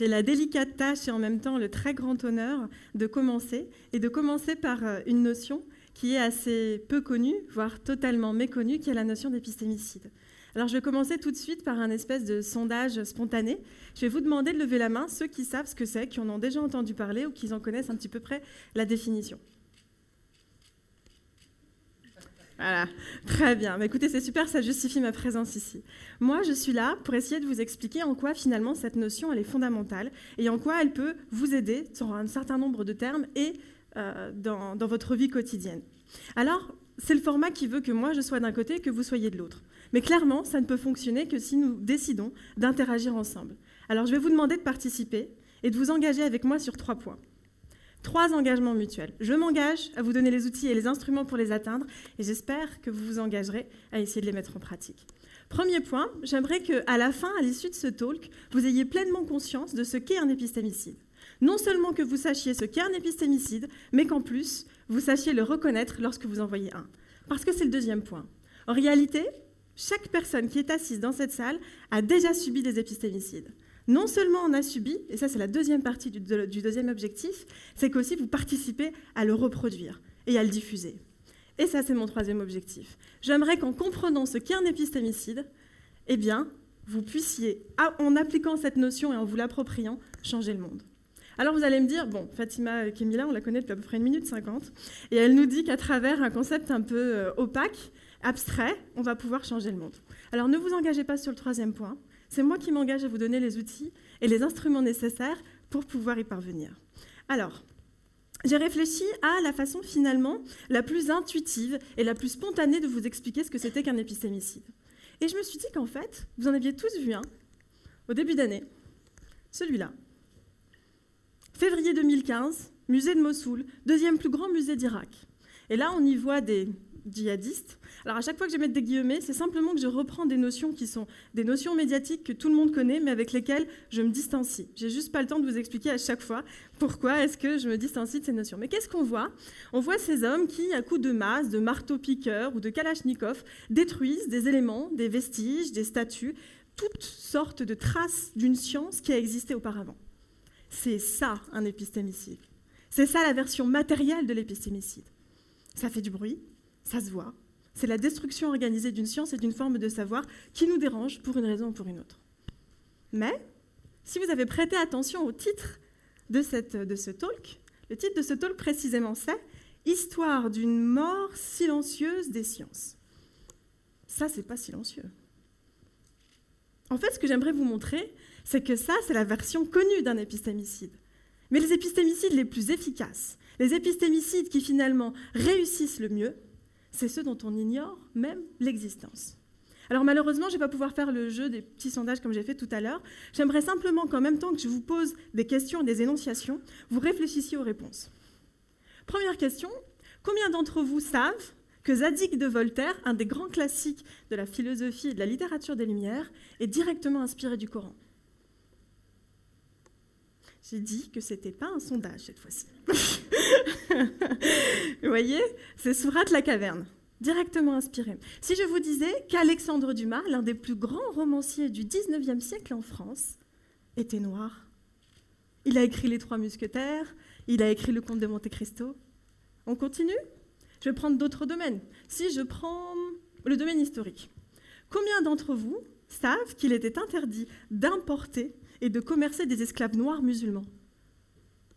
J'ai la délicate tâche et en même temps le très grand honneur de commencer, et de commencer par euh, une notion qui est assez peu connue, voire totalement méconnue, qui est la notion d'épistémicide. Alors je vais commencer tout de suite par un espèce de sondage spontané. Je vais vous demander de lever la main ceux qui savent ce que c'est, qui en ont déjà entendu parler ou qui en connaissent un petit peu près la définition. Voilà, très bien. Mais écoutez, c'est super, ça justifie ma présence ici. Moi, je suis là pour essayer de vous expliquer en quoi finalement cette notion est fondamentale et en quoi elle peut vous aider sur un certain nombre de termes et euh, dans votre vie quotidienne. Alors, c'est le format qui veut que moi je sois d'un côté et que vous soyez de l'autre. Mais clairement, ça ne peut fonctionner que si nous décidons d'interagir ensemble. Alors, je vais vous demander de participer et de vous engager avec moi sur trois points. Trois engagements mutuels. Je m'engage à vous donner les outils et les instruments pour les atteindre et j'espère que vous vous engagerez à essayer de les mettre en pratique. Premier point, j'aimerais qu'à la fin, à l'issue de ce talk, vous ayez pleinement conscience de ce qu'est un épistémicide. Non seulement que vous sachiez ce qu'est un épistémicide, mais qu'en plus, vous sachiez le reconnaître lorsque vous en voyez un. Parce que c'est le deuxième point. En réalité, chaque personne qui est assise dans cette salle a déjà subi des épistémicides non seulement on a subi, et ça c'est la deuxième partie du, deuxième objectif, c'est qu'aussi vous participez à le reproduire et à le diffuser. Et ça c'est mon troisième objectif. J'aimerais qu'en comprenant ce qu'est un épistémicide, eh bien, vous puissiez, en appliquant cette notion et en vous l'appropriant, changer le monde. Alors vous allez me dire, bon, Fatima Kemila, on la connaît depuis à peu près une minute cinquante, et elle nous dit qu'à travers un concept un peu euh, opaque, abstrait, on va pouvoir changer le monde. Alors ne vous engagez pas sur le troisième point, c'est moi qui m'engage à vous donner les outils et les instruments nécessaires pour pouvoir y parvenir. Alors, j'ai réfléchi à la façon finalement la plus intuitive et la plus spontanée de vous expliquer ce que c'était qu'un épistémicide. Et je me suis dit qu'en fait, vous en aviez tous vu un au début d'année, celui-là. Février 2015, musée de Mossoul, deuxième plus grand musée d'Irak. Et là, on y voit des djihadistes. Alors à chaque fois que je vais mettre des guillemets, c'est simplement que je reprends des notions qui sont des notions médiatiques que tout le monde connaît, mais avec lesquelles je me distancie. J'ai juste pas le temps de vous expliquer à chaque fois pourquoi est-ce que je me distancie de ces notions. Mais qu'est-ce qu'on voit? On voit ces hommes qui, à coups de masse, de marteau-piqueur ou de kalachnikov, détruisent des éléments, des vestiges, des statues, toutes sortes de traces d'une science qui a existé auparavant. C'est ça un épistémicide. C'est ça la version matérielle de l'épistémicide. Ça fait du bruit, ça se voit. C'est la destruction organisée d'une science et d'une forme de savoir qui nous dérange pour une raison ou pour une autre. Mais, si vous avez prêté attention au titre de, cette, de ce talk, le titre de ce talk précisément c'est Histoire d'une mort silencieuse des sciences. Ça, c'est pas silencieux. En fait, ce que j'aimerais vous montrer, c'est que ça, c'est la version connue d'un épistémicide. Mais les épistémicides les plus efficaces, les épistémicides qui finalement réussissent le mieux, c'est ceux dont on ignore même l'existence. Alors malheureusement, je ne vais pas pouvoir faire le jeu des petits sondages comme j'ai fait tout à l'heure. J'aimerais simplement qu'en même temps que je vous pose des questions, des énonciations, vous réfléchissiez aux réponses. Première question, combien d'entre vous savent que Zadig de Voltaire, un des grands classiques de la philosophie et de la littérature des Lumières, est directement inspiré du Coran? J'ai dit que ce n'était pas un sondage cette fois-ci. Vous voyez C'est Sourate la caverne, directement inspiré. Si je vous disais qu'Alexandre Dumas, l'un des plus grands romanciers du 19e siècle en France, était noir. Il a écrit Les Trois Musquetaires, il a écrit Le Comte de Monte Cristo. On continue? Je vais prendre d'autres domaines. Si je prends le domaine historique, combien d'entre vous savent qu'il était interdit d'importer et de commercer des esclaves noirs musulmans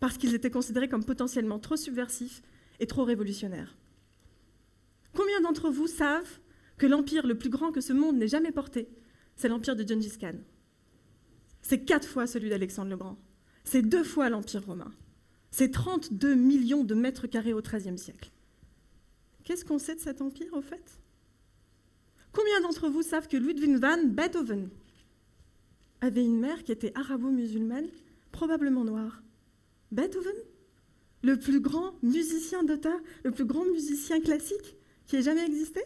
parce qu'ils étaient considérés comme potentiellement trop subversifs et trop révolutionnaires. Combien d'entre vous savent que l'empire le plus grand que ce monde n'ait jamais porté, c'est l'empire de Gengis Khan? C'est quatre fois celui d'Alexandre le Grand. C'est deux fois l'empire romain. C'est 32 millions de mètres carrés au XIIIe siècle. Qu'est-ce qu'on sait de cet empire, au fait? Combien d'entre vous savent que Ludwig van Beethoven avait une mère qui était arabo-musulmane, probablement noire Beethoven Le plus grand musicien d'auteur, le plus grand musicien classique qui ait jamais existé?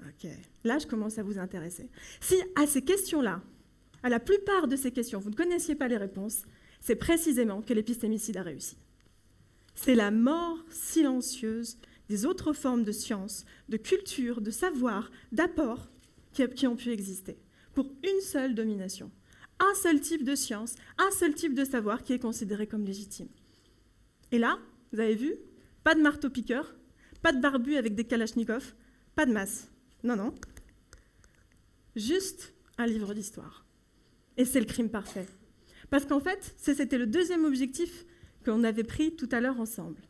Ok, là je commence à vous intéresser. Si à ces questions-là, à la plupart de ces questions, vous ne connaissiez pas les réponses, c'est précisément que l'épistémicide a réussi. C'est la mort silencieuse des autres formes de science, de culture, de savoir, d'apport qui ont pu exister pour une seule domination, un seul type de science, un seul type de savoir qui est considéré comme légitime. Et là, vous avez vu, pas de marteau-piqueur, pas de barbu avec des kalachnikovs, pas de masse. Non, non. Juste un livre d'histoire. Et c'est le crime parfait. Parce qu'en fait, c'était le deuxième objectif qu'on avait pris tout à l'heure ensemble.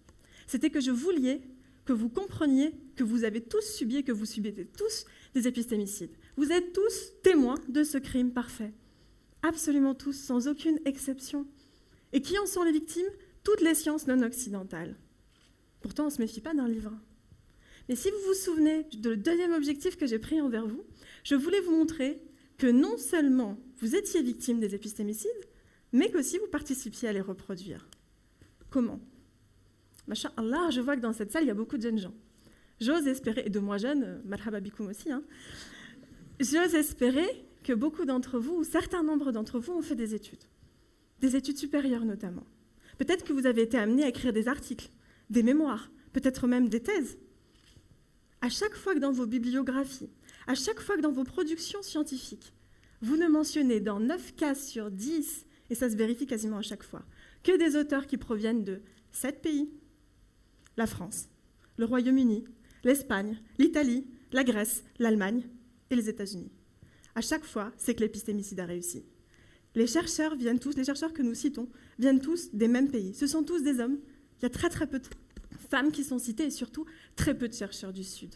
C'était que je vouliez que vous compreniez que vous avez tous subi, que vous subissez tous des épistémicides. Vous êtes tous témoins de ce crime parfait. Absolument tous, sans aucune exception. Et qui en sont les victimes? Toutes les sciences non occidentales. Pourtant, on ne se méfie pas d'un livre. Mais si vous vous souvenez du deuxième objectif que j'ai pris envers vous, je voulais vous montrer que non seulement vous étiez victime des épistémicides, mais qu'aussi vous participiez à les reproduire. Comment? Allah, je vois que dans cette salle, il y a beaucoup de jeunes gens. J'ose espérer, et de moi jeune, euh, marhaba aussi, hein, j'ose espérer que beaucoup d'entre vous, ou certains nombres d'entre vous, ont fait des études. Des études supérieures notamment. Peut-être que vous avez été amené à écrire des articles, des mémoires, peut-être même des thèses. À chaque fois que dans vos bibliographies, à chaque fois que dans vos productions scientifiques, vous ne mentionnez dans 9 cas sur 10, et ça se vérifie quasiment à chaque fois, que des auteurs qui proviennent de 7 pays, la France, le Royaume-Uni, l'Espagne, l'Italie, la Grèce, l'Allemagne et les États-Unis. À chaque fois, c'est que l'épistémicide a réussi. Les chercheurs viennent tous, les chercheurs que nous citons, viennent tous des mêmes pays. Ce sont tous des hommes. Il y a très très peu de femmes qui sont citées et surtout très peu de chercheurs du Sud.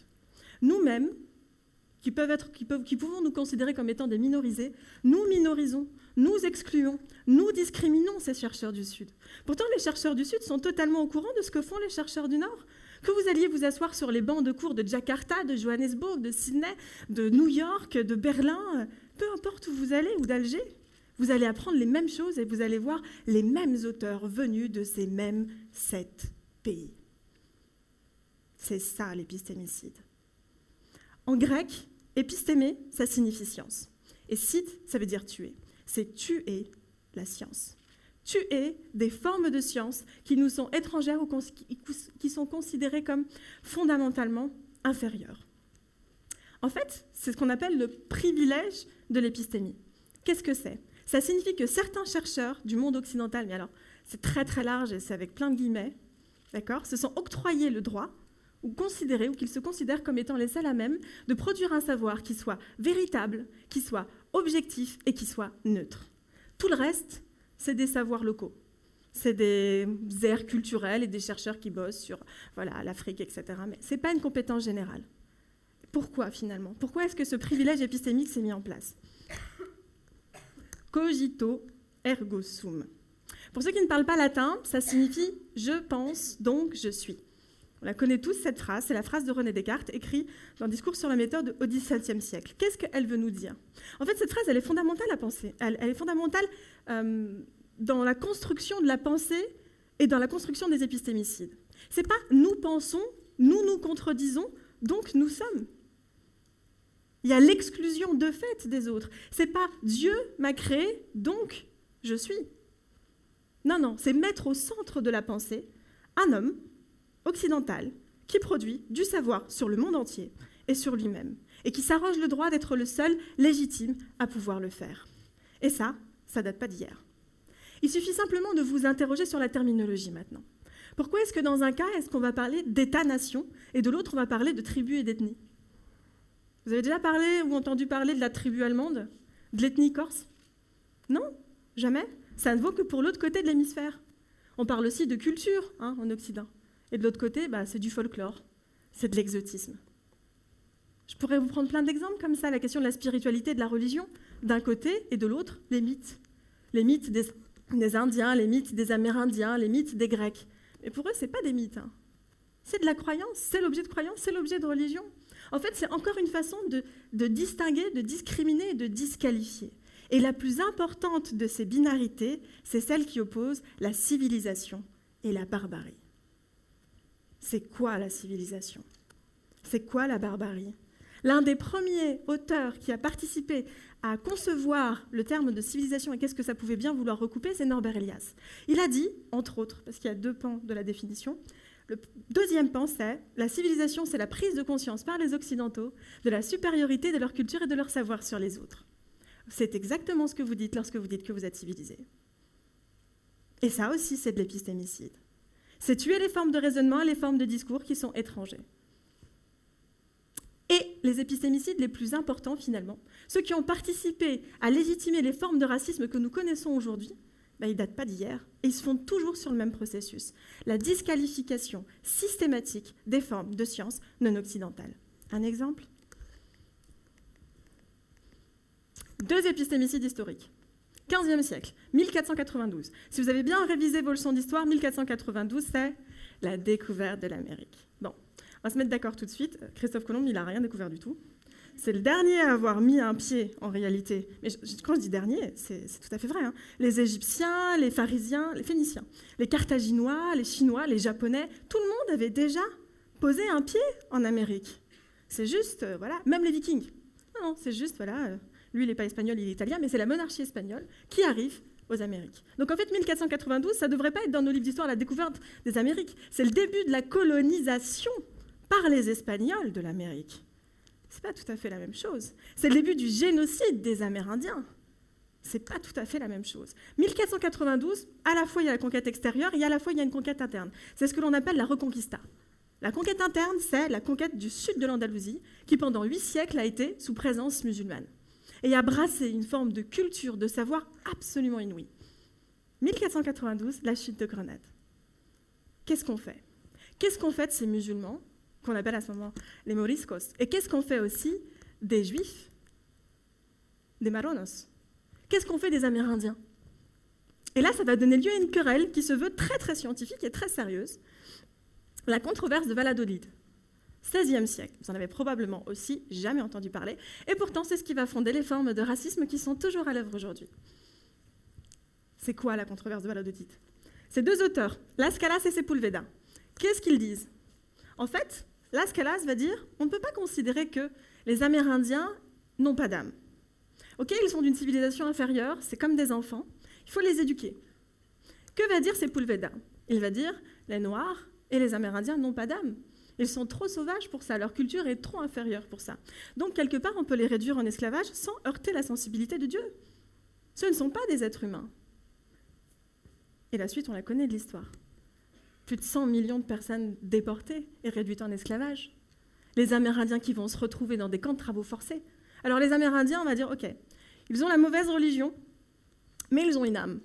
Nous-mêmes, qui, pouvons nous considérer comme étant des minorisés, nous minorisons, nous excluons, nous discriminons ces chercheurs du Sud. Pourtant, les chercheurs du Sud sont totalement au courant de ce que font les chercheurs du Nord. Que vous alliez vous asseoir sur les bancs de cours de Jakarta, de Johannesburg, de Sydney, de New York, de Berlin, peu importe où vous allez, ou d'Alger, vous allez apprendre les mêmes choses et vous allez voir les mêmes auteurs venus de ces mêmes sept pays. C'est ça l'épistémicide. En grec, épistémé, ça signifie science. Et cite, ça veut dire tuer. C'est tuer la science. Tuer des formes de science qui nous sont étrangères ou qui sont considérées comme fondamentalement inférieures. En fait, c'est ce qu'on appelle le privilège de l'épistémie. Qu'est-ce que c'est? Ça signifie que certains chercheurs du monde occidental, mais alors c'est très très large et c'est avec plein de guillemets, d'accord, se sont octroyés le droit ou considérer, ou qu'ils se considèrent comme étant les seuls à même de produire un savoir qui soit véritable, qui soit objectif et qui soit neutre. Tout le reste, c'est des savoirs locaux. C'est des aires culturelles et des chercheurs qui bossent sur voilà, l'Afrique, etc. Mais ce n'est pas une compétence générale. Pourquoi finalement? Pourquoi est-ce que ce privilège épistémique s'est mis en place? Cogito ergo sum. Pour ceux qui ne parlent pas latin, ça signifie je pense, donc je suis. On la connaît tous, cette phrase. C'est la phrase de René Descartes, écrite dans le discours sur la méthode au XVIIe siècle. Qu'est-ce qu'elle veut nous dire? En fait, cette phrase, elle est fondamentale à penser. Elle, est fondamentale euh, dans la construction de la pensée et dans la construction des épistémicides. C'est pas nous pensons, nous nous contredisons, donc nous sommes. Il y a l'exclusion de fait des autres. C'est pas Dieu m'a créé, donc je suis. Non, non, c'est mettre au centre de la pensée un homme occidental qui produit du savoir sur le monde entier et sur lui-même, et qui s'arroge le droit d'être le seul légitime à pouvoir le faire. Et ça, ça date pas d'hier. Il suffit simplement de vous interroger sur la terminologie maintenant. Pourquoi est-ce que dans un cas, est-ce qu'on va parler d'État-nation et de l'autre, on va parler de tribu et d'ethnie? Vous avez déjà parlé ou entendu parler de la tribu allemande? De l'ethnie corse? Non? Jamais? Ça ne vaut que pour l'autre côté de l'hémisphère. On parle aussi de culture hein, en Occident. Et de l'autre côté, bah, c'est du folklore, c'est de l'exotisme. Je pourrais vous prendre plein d'exemples comme ça, la question de la spiritualité de la religion, d'un côté, et de l'autre, les mythes. Les mythes des, Indiens, les mythes des Amérindiens, les mythes des Grecs. Mais pour eux, ce n'est pas des mythes. Hein. C'est de la croyance, c'est l'objet de croyance, c'est l'objet de religion. En fait, c'est encore une façon de, distinguer, de discriminer et de disqualifier. Et la plus importante de ces binarités, c'est celle qui oppose la civilisation et la barbarie c'est quoi la civilisation? C'est quoi la barbarie? L'un des premiers auteurs qui a participé à concevoir le terme de civilisation et qu'est-ce que ça pouvait bien vouloir recouper, c'est Norbert Elias. Il a dit, entre autres, parce qu'il y a deux pans de la définition, le deuxième pan, c'est la civilisation, c'est la prise de conscience par les Occidentaux de la supériorité de leur culture et de leur savoir sur les autres. C'est exactement ce que vous dites lorsque vous dites que vous êtes civilisé. Et ça aussi, c'est de l'épistémicide. C'est tuer les formes de raisonnement et les formes de discours qui sont étrangers. Et les épistémicides les plus importants, finalement, ceux qui ont participé à légitimer les formes de racisme que nous connaissons aujourd'hui, ben, ils ne datent pas d'hier, et ils se font toujours sur le même processus, la disqualification systématique des formes de sciences non occidentales. Un exemple? Deux épistémicides historiques. 15e siècle, 1492. Si vous avez bien révisé vos leçons d'histoire, 1492, c'est la découverte de l'Amérique. Bon, on va se mettre d'accord tout de suite. Christophe Colomb, il n'a rien découvert du tout. C'est le dernier à avoir mis un pied en réalité. Mais quand je dis dernier, c'est tout à fait vrai. Hein. Les Égyptiens, les Pharisiens, les Phéniciens, les Carthaginois, les Chinois, les Japonais, tout le monde avait déjà posé un pied en Amérique. C'est juste, euh, voilà, même les Vikings. Non, non, c'est juste, voilà, euh, lui, il n'est pas espagnol, il est italien, mais c'est la monarchie espagnole qui arrive aux Amériques. Donc en fait, 1492, ça ne devrait pas être dans nos livres d'histoire la découverte des Amériques. C'est le début de la colonisation par les Espagnols de l'Amérique. C'est pas tout à fait la même chose. C'est le début du génocide des Amérindiens. C'est pas tout à fait la même chose. 1492, à la fois il y a la conquête extérieure et à la fois il y a une conquête interne. C'est ce que l'on appelle la reconquista. La conquête interne, c'est la conquête du sud de l'Andalousie, qui pendant huit siècles a été sous présence musulmane et a brassé une forme de culture, de savoir absolument inouïe. 1492, la chute de Grenade. Qu'est-ce qu'on fait? Qu'est-ce qu'on fait de ces musulmans, qu'on appelle à ce moment les moriscos? Et qu'est-ce qu'on fait aussi des juifs, des maronos Qu'est-ce qu'on fait des Amérindiens? Et là, ça va donner lieu à une querelle qui se veut très très scientifique et très sérieuse. La controverse de Valladolid. 16e siècle. Vous en avez probablement aussi jamais entendu parler. Et pourtant, c'est ce qui va fonder les formes de racisme qui sont toujours à l'œuvre aujourd'hui. C'est quoi la controverse de Valladolid Ces deux auteurs, Las Calas et Sepulveda, qu'est-ce qu'ils disent? En fait, Las Calas va dire on ne peut pas considérer que les Amérindiens n'ont pas d'âme. Ok, ils sont d'une civilisation inférieure, c'est comme des enfants, il faut les éduquer. Que va dire Sepulveda? Il va dire les Noirs et les Amérindiens n'ont pas d'âme. Ils sont trop sauvages pour ça, leur culture est trop inférieure pour ça. Donc, quelque part, on peut les réduire en esclavage sans heurter la sensibilité de Dieu. Ce ne sont pas des êtres humains. Et la suite, on la connaît de l'histoire. Plus de 100 millions de personnes déportées et réduites en esclavage. Les Amérindiens qui vont se retrouver dans des camps de travaux forcés. Alors les Amérindiens, on va dire, OK, ils ont la mauvaise religion, mais ils ont une âme.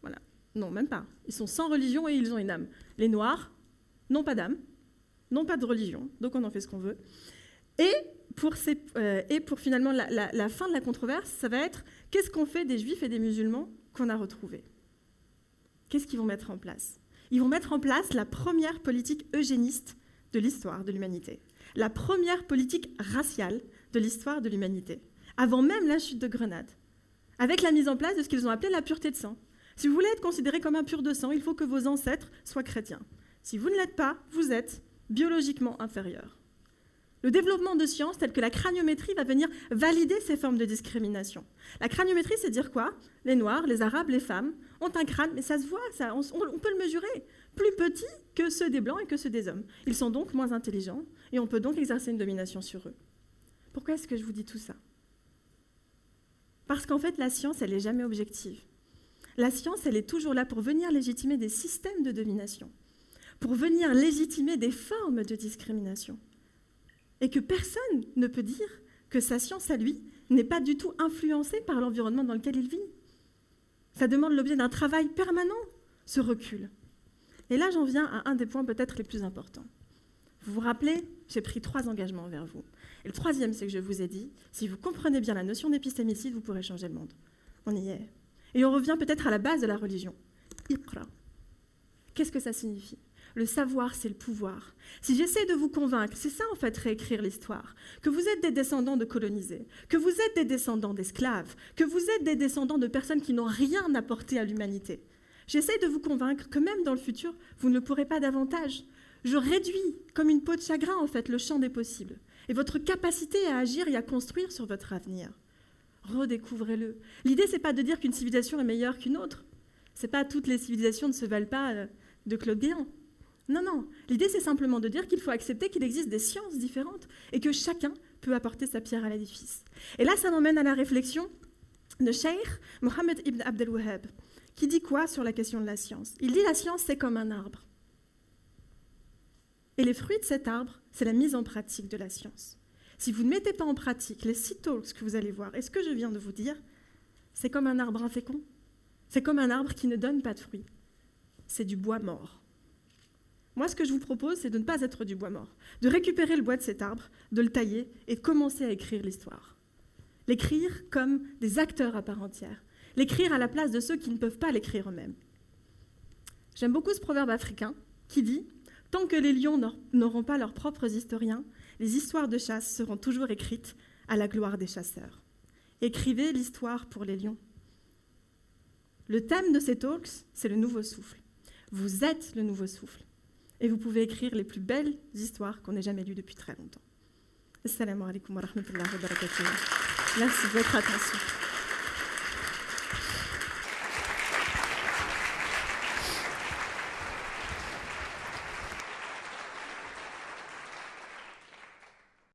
Voilà. Non, même pas. Ils sont sans religion et ils ont une âme. Les Noirs, n'ont pas d'âme, n'ont pas de religion, donc on en fait ce qu'on veut. Et pour, euh, finalement la, fin de la controverse, ça va être qu'est-ce qu'on fait des juifs et des musulmans qu'on a retrouvés? Qu'est-ce qu'ils vont mettre en place? Ils vont mettre en place la première politique eugéniste de l'histoire de l'humanité, la première politique raciale de l'histoire de l'humanité, avant même la chute de Grenade, avec la mise en place de ce qu'ils ont appelé la pureté de sang. Si vous voulez être considéré comme un pur de sang, il faut que vos ancêtres soient chrétiens. Si vous ne l'êtes pas, vous êtes biologiquement inférieur. Le développement de sciences telles que la craniométrie va venir valider ces formes de discrimination. La craniométrie, c'est dire quoi? Les Noirs, les Arabes, les femmes ont un crâne, mais ça se voit, on, on, peut le mesurer, plus petit que ceux des Blancs et que ceux des hommes. Ils sont donc moins intelligents et on peut donc exercer une domination sur eux. Pourquoi est-ce que je vous dis tout ça? Parce qu'en fait, la science, elle n'est jamais objective. La science, elle est toujours là pour venir légitimer des systèmes de domination pour venir légitimer des formes de discrimination. Et que personne ne peut dire que sa science à lui n'est pas du tout influencée par l'environnement dans lequel il vit. Ça demande l'objet d'un travail permanent, ce recul. Et là, j'en viens à un des points peut-être les plus importants. Vous vous rappelez, j'ai pris trois engagements envers vous. Et le troisième, c'est que je vous ai dit, si vous comprenez bien la notion d'épistémicide, vous pourrez changer le monde. On y est. Et on revient peut-être à la base de la religion. Iqra. Qu'est-ce que ça signifie? Le savoir, c'est le pouvoir. Si j'essaie de vous convaincre, c'est ça en fait réécrire l'histoire, que vous êtes des descendants de colonisés, que vous êtes des descendants d'esclaves, que vous êtes des descendants de personnes qui n'ont rien apporté à l'humanité. J'essaie de vous convaincre que même dans le futur, vous ne le pourrez pas davantage. Je réduis comme une peau de chagrin en fait le champ des possibles et votre capacité à agir et à construire sur votre avenir. Redécouvrez-le. L'idée c'est pas de dire qu'une civilisation est meilleure qu'une autre. C'est pas toutes les civilisations ne se valent pas euh, de Claude Guéant. Non, non. L'idée, c'est simplement de dire qu'il faut accepter qu'il existe des sciences différentes et que chacun peut apporter sa pierre à l'édifice. Et là, ça m'emmène à la réflexion de Sheikh Mohammed ibn Abdel Wahhab, qui dit quoi sur la question de la science? Il dit la science, c'est comme un arbre. Et les fruits de cet arbre, c'est la mise en pratique de la science. Si vous ne mettez pas en pratique les six talks que vous allez voir, et ce que je viens de vous dire, c'est comme un arbre infécond. C'est comme un arbre qui ne donne pas de fruits. C'est du bois mort. Moi, ce que je vous propose, c'est de ne pas être du bois mort, de récupérer le bois de cet arbre, de le tailler et de commencer à écrire l'histoire. L'écrire comme des acteurs à part entière, l'écrire à la place de ceux qui ne peuvent pas l'écrire eux-mêmes. J'aime beaucoup ce proverbe africain qui dit Tant que les lions n'auront pas leurs propres historiens, les histoires de chasse seront toujours écrites à la gloire des chasseurs. Écrivez l'histoire pour les lions. Le thème de ces talks, c'est le nouveau souffle. Vous êtes le nouveau souffle. Et vous pouvez écrire les plus belles histoires qu'on ait jamais lues depuis très longtemps. Assalamu alaikum wa rahmatullahi wa barakatuh. Merci de votre attention.